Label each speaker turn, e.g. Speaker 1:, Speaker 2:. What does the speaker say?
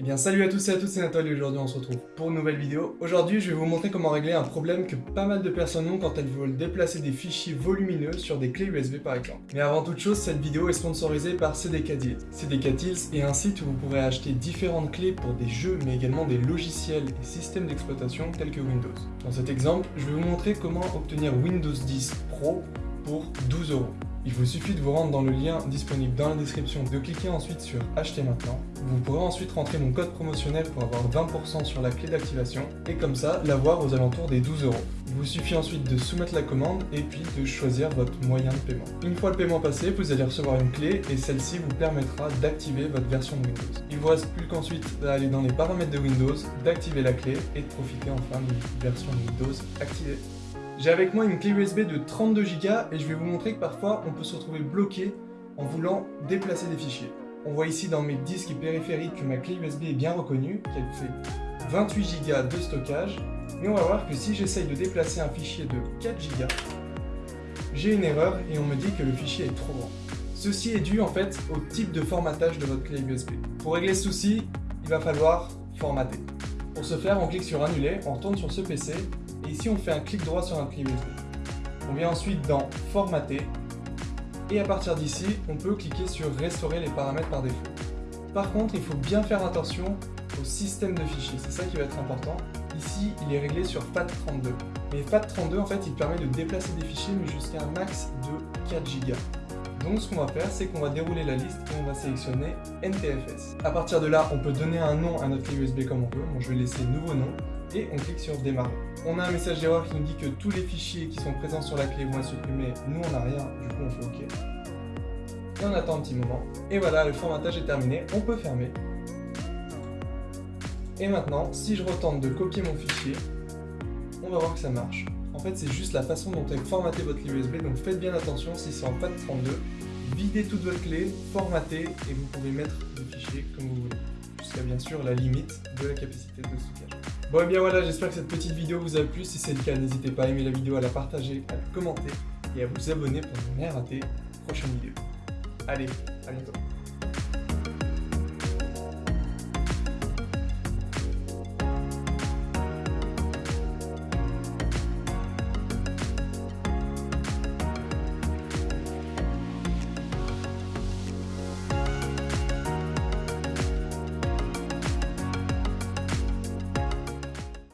Speaker 1: Eh bien salut à tous et à toutes, c'est Nathalie aujourd'hui on se retrouve pour une nouvelle vidéo. Aujourd'hui je vais vous montrer comment régler un problème que pas mal de personnes ont quand elles veulent déplacer des fichiers volumineux sur des clés USB par exemple. Mais avant toute chose, cette vidéo est sponsorisée par CDK Deals. CDK Deals est un site où vous pourrez acheter différentes clés pour des jeux mais également des logiciels et systèmes d'exploitation tels que Windows. Dans cet exemple, je vais vous montrer comment obtenir Windows 10 Pro pour 12 euros. Il vous suffit de vous rendre dans le lien disponible dans la description, de cliquer ensuite sur acheter maintenant. Vous pourrez ensuite rentrer mon code promotionnel pour avoir 20% sur la clé d'activation et comme ça l'avoir aux alentours des 12 euros. Il vous suffit ensuite de soumettre la commande et puis de choisir votre moyen de paiement. Une fois le paiement passé, vous allez recevoir une clé et celle-ci vous permettra d'activer votre version de Windows. Il vous reste plus qu'ensuite d'aller dans les paramètres de Windows, d'activer la clé et de profiter enfin d'une version de Windows activée. J'ai avec moi une clé USB de 32 Go et je vais vous montrer que parfois on peut se retrouver bloqué en voulant déplacer des fichiers. On voit ici dans mes disques périphériques que ma clé USB est bien reconnue, qu'elle fait 28 Go de stockage, mais on va voir que si j'essaye de déplacer un fichier de 4 Go, j'ai une erreur et on me dit que le fichier est trop grand. Ceci est dû en fait au type de formatage de votre clé USB. Pour régler ce souci, il va falloir formater. Pour ce faire, on clique sur Annuler, on retourne sur ce PC et ici on fait un clic droit sur un USB. On vient ensuite dans Formater et à partir d'ici, on peut cliquer sur Restaurer les paramètres par défaut. Par contre, il faut bien faire attention au système de fichiers, c'est ça qui va être important. Ici, il est réglé sur FAT32. Mais FAT32, en fait, il permet de déplacer des fichiers, mais jusqu'à un max de 4 Go. Donc ce qu'on va faire, c'est qu'on va dérouler la liste et on va sélectionner NTFS. À partir de là, on peut donner un nom à notre clé USB comme on veut. Bon, je vais laisser nouveau nom et on clique sur démarrer. On a un message d'erreur qui nous dit que tous les fichiers qui sont présents sur la clé vont être supprimés. Nous, on n'a rien, du coup, on fait OK. Et on attend un petit moment. Et voilà, le formatage est terminé. On peut fermer. Et maintenant, si je retente de copier mon fichier, on va voir que ça marche. En fait, c'est juste la façon dont est formaté votre clé USB, donc faites bien attention si c'est en FAT32. Videz toute votre clé, formatez, et vous pouvez mettre le fichier comme vous voulez, jusqu'à bien sûr la limite de la capacité de stockage. Bon et bien voilà, j'espère que cette petite vidéo vous a plu. Si c'est le cas, n'hésitez pas à aimer la vidéo, à la partager, à la commenter et à vous abonner pour ne rien rater prochaine vidéo. Allez, à bientôt